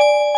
you